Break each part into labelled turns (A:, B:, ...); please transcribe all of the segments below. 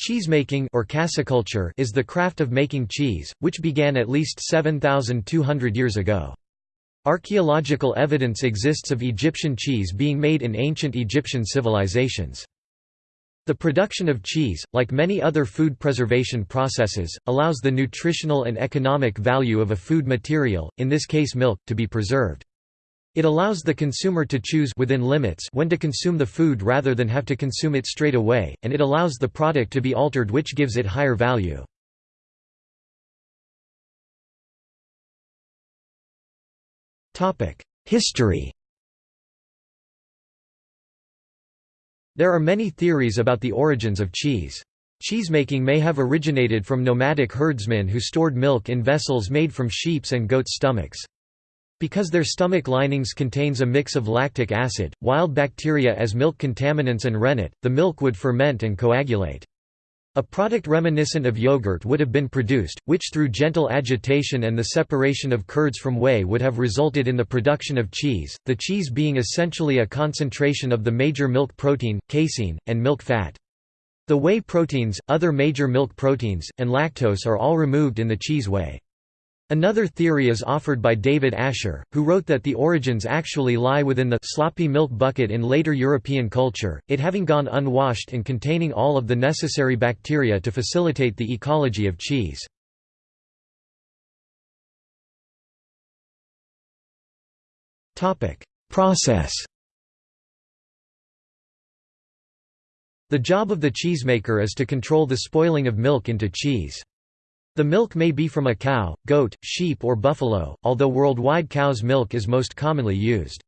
A: Cheesemaking or caseiculture is the craft of making cheese, which began at least 7,200 years ago. Archaeological evidence exists of Egyptian cheese being made in ancient Egyptian civilizations. The production of cheese, like many other food preservation processes, allows the nutritional and economic value of a food material, in this case milk, to be preserved. It allows the consumer to choose within limits when to consume the food rather than have to consume it straight away, and it allows the product to be altered which gives it higher value. History There are many theories about the origins of cheese. Cheesemaking may have originated from nomadic herdsmen who stored milk in vessels made from sheep's and goat's stomachs. Because their stomach linings contains a mix of lactic acid, wild bacteria as milk contaminants and rennet, the milk would ferment and coagulate. A product reminiscent of yogurt would have been produced, which through gentle agitation and the separation of curds from whey would have resulted in the production of cheese, the cheese being essentially a concentration of the major milk protein, casein, and milk fat. The whey proteins, other major milk proteins, and lactose are all removed in the cheese whey. Another theory is offered by David Asher, who wrote that the origins actually lie within the sloppy milk bucket in later European culture, it having gone unwashed and containing all of the necessary bacteria to facilitate the ecology of cheese. Process The job of the cheesemaker is to control the spoiling of milk into cheese. The milk may be from a cow, goat, sheep or buffalo, although worldwide cow's milk is most commonly used.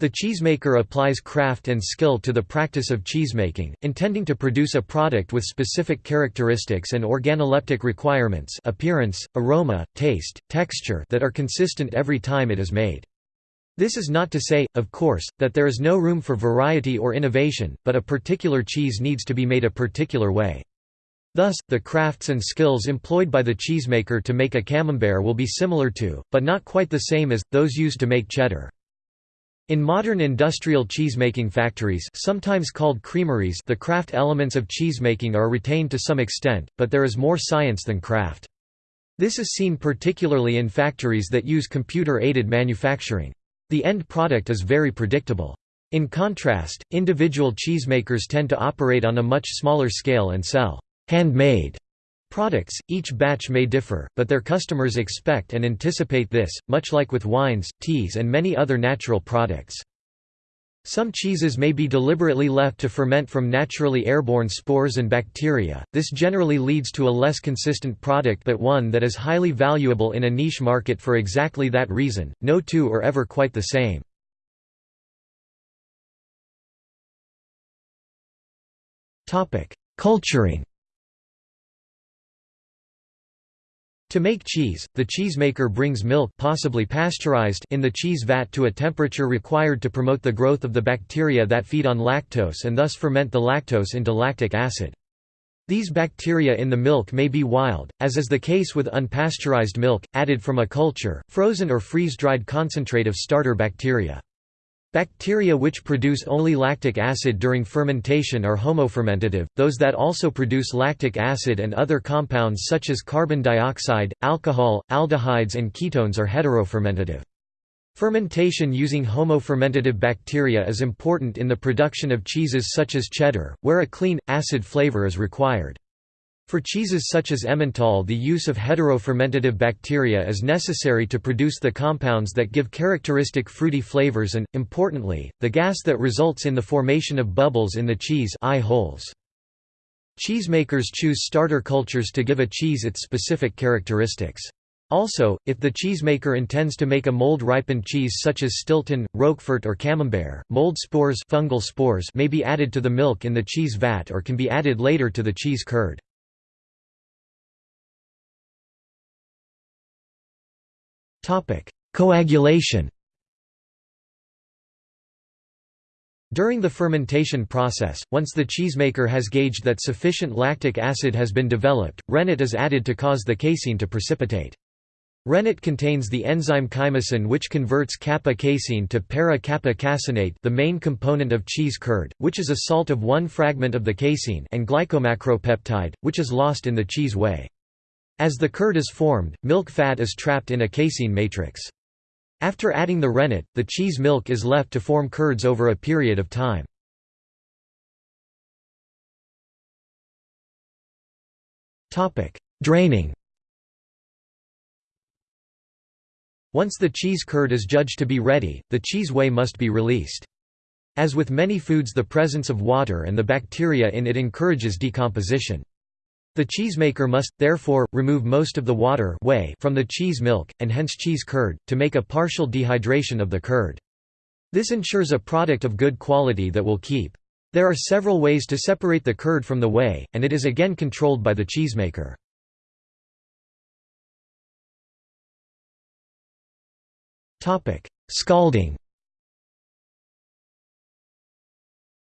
A: The cheesemaker applies craft and skill to the practice of cheesemaking, intending to produce a product with specific characteristics and organoleptic requirements appearance, aroma, taste, texture that are consistent every time it is made. This is not to say, of course, that there is no room for variety or innovation, but a particular cheese needs to be made a particular way. Thus, the crafts and skills employed by the cheesemaker to make a camembert will be similar to, but not quite the same as, those used to make cheddar. In modern industrial cheesemaking factories sometimes called creameries the craft elements of cheesemaking are retained to some extent, but there is more science than craft. This is seen particularly in factories that use computer-aided manufacturing. The end product is very predictable. In contrast, individual cheesemakers tend to operate on a much smaller scale and sell handmade products. Each batch may differ, but their customers expect and anticipate this, much like with wines, teas and many other natural products. Some cheeses may be deliberately left to ferment from naturally airborne spores and bacteria, this generally leads to a less consistent product but one that is highly valuable in a niche market for exactly that reason, no two are ever quite the same. Culturing To make cheese, the cheesemaker brings milk possibly pasteurized in the cheese vat to a temperature required to promote the growth of the bacteria that feed on lactose and thus ferment the lactose into lactic acid. These bacteria in the milk may be wild, as is the case with unpasteurized milk, added from a culture, frozen or freeze-dried concentrate of starter bacteria. Bacteria which produce only lactic acid during fermentation are homofermentative, those that also produce lactic acid and other compounds such as carbon dioxide, alcohol, aldehydes and ketones are heterofermentative. Fermentation using homofermentative bacteria is important in the production of cheeses such as cheddar, where a clean, acid flavor is required. For cheeses such as Emmental the use of heterofermentative bacteria is necessary to produce the compounds that give characteristic fruity flavors and, importantly, the gas that results in the formation of bubbles in the cheese eye holes. Cheesemakers choose starter cultures to give a cheese its specific characteristics. Also, if the cheesemaker intends to make a mold-ripened cheese such as Stilton, Roquefort or Camembert, mold spores, fungal spores may be added to the milk in the cheese vat or can be added later to the cheese curd. Coagulation During the fermentation process, once the cheesemaker has gauged that sufficient lactic acid has been developed, rennet is added to cause the casein to precipitate. Rennet contains the enzyme chymosin which converts kappa-casein to para-kappa caseinate the main component of cheese curd, which is a salt of one fragment of the casein and glycomacropeptide, which is lost in the cheese whey. As the curd is formed, milk fat is trapped in a casein matrix. After adding the rennet, the cheese milk is left to form curds over a period of time. Draining Once the cheese curd is judged to be ready, the cheese whey must be released. As with many foods the presence of water and the bacteria in it encourages decomposition. The cheesemaker must, therefore, remove most of the water whey from the cheese milk, and hence cheese curd, to make a partial dehydration of the curd. This ensures a product of good quality that will keep. There are several ways to separate the curd from the whey, and it is again controlled by the cheesemaker. Scalding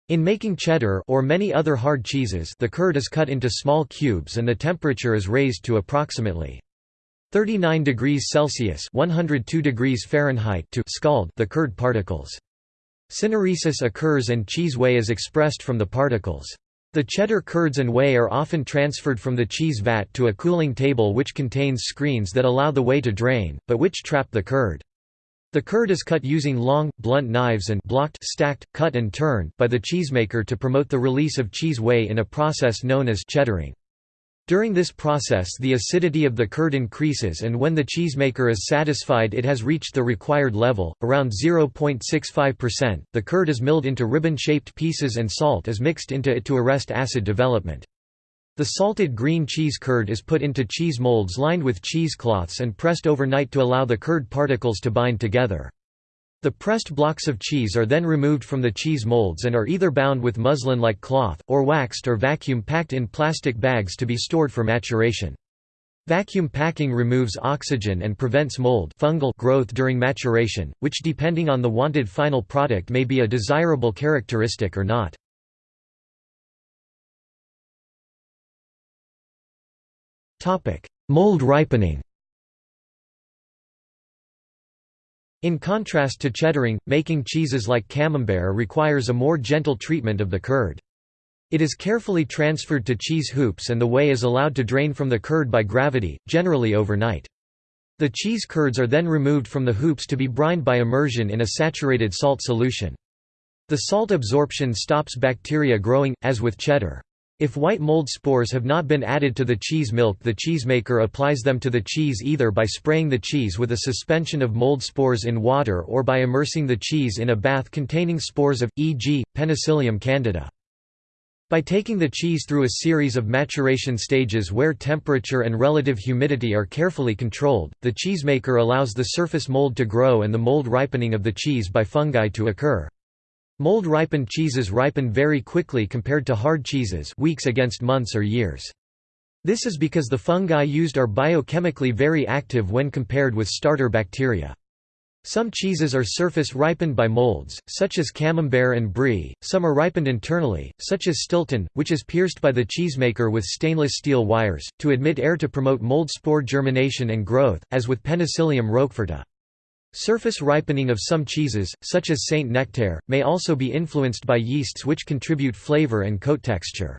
A: In making cheddar or many other hard cheeses the curd is cut into small cubes and the temperature is raised to approximately 39 degrees Celsius 102 degrees Fahrenheit to scald the curd particles. Syneresis occurs and cheese whey is expressed from the particles. The cheddar curds and whey are often transferred from the cheese vat to a cooling table which contains screens that allow the whey to drain, but which trap the curd. The curd is cut using long, blunt knives and blocked stacked, cut and turn by the cheesemaker to promote the release of cheese whey in a process known as cheddaring. During this process the acidity of the curd increases and when the cheesemaker is satisfied it has reached the required level, around 0.65%, the curd is milled into ribbon-shaped pieces and salt is mixed into it to arrest acid development. The salted green cheese curd is put into cheese molds lined with cheesecloths and pressed overnight to allow the curd particles to bind together. The pressed blocks of cheese are then removed from the cheese molds and are either bound with muslin-like cloth, or waxed or vacuum-packed in plastic bags to be stored for maturation. Vacuum packing removes oxygen and prevents mold fungal growth during maturation, which depending on the wanted final product may be a desirable characteristic or not. Mold ripening In contrast to cheddaring, making cheeses like camembert requires a more gentle treatment of the curd. It is carefully transferred to cheese hoops and the whey is allowed to drain from the curd by gravity, generally overnight. The cheese curds are then removed from the hoops to be brined by immersion in a saturated salt solution. The salt absorption stops bacteria growing, as with cheddar. If white mold spores have not been added to the cheese milk the cheesemaker applies them to the cheese either by spraying the cheese with a suspension of mold spores in water or by immersing the cheese in a bath containing spores of, e.g., Penicillium candidum. By taking the cheese through a series of maturation stages where temperature and relative humidity are carefully controlled, the cheesemaker allows the surface mold to grow and the mold ripening of the cheese by fungi to occur. Mold-ripened cheeses ripen very quickly compared to hard cheeses weeks against months or years. This is because the fungi used are biochemically very active when compared with starter bacteria. Some cheeses are surface ripened by molds, such as camembert and brie, some are ripened internally, such as Stilton, which is pierced by the cheesemaker with stainless steel wires, to admit air to promote mold spore germination and growth, as with Penicillium roqueforti. Surface ripening of some cheeses, such as Saint Nectaire, may also be influenced by yeasts which contribute flavor and coat texture.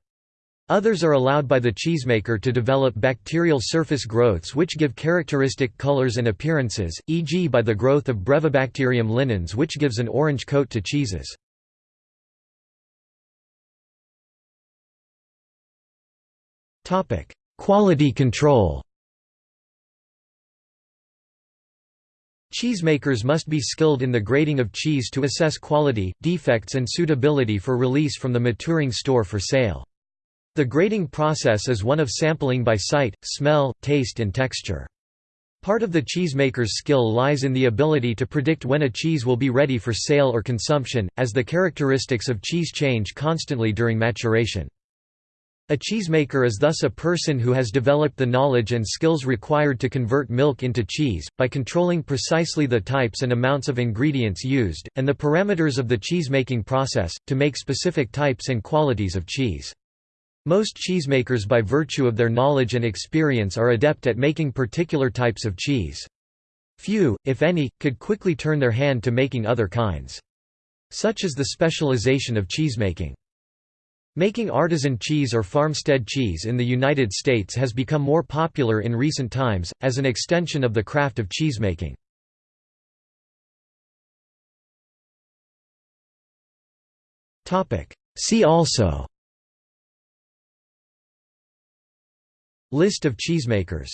A: Others are allowed by the cheesemaker to develop bacterial surface growths which give characteristic colors and appearances, e.g. by the growth of Brevibacterium linens which gives an orange coat to cheeses. Quality control Cheesemakers must be skilled in the grading of cheese to assess quality, defects and suitability for release from the maturing store for sale. The grading process is one of sampling by sight, smell, taste and texture. Part of the cheesemaker's skill lies in the ability to predict when a cheese will be ready for sale or consumption, as the characteristics of cheese change constantly during maturation. A cheesemaker is thus a person who has developed the knowledge and skills required to convert milk into cheese, by controlling precisely the types and amounts of ingredients used, and the parameters of the cheesemaking process, to make specific types and qualities of cheese. Most cheesemakers by virtue of their knowledge and experience are adept at making particular types of cheese. Few, if any, could quickly turn their hand to making other kinds. Such is the specialization of cheesemaking. Making artisan cheese or farmstead cheese in the United States has become more popular in recent times, as an extension of the craft of cheesemaking. See also List of cheesemakers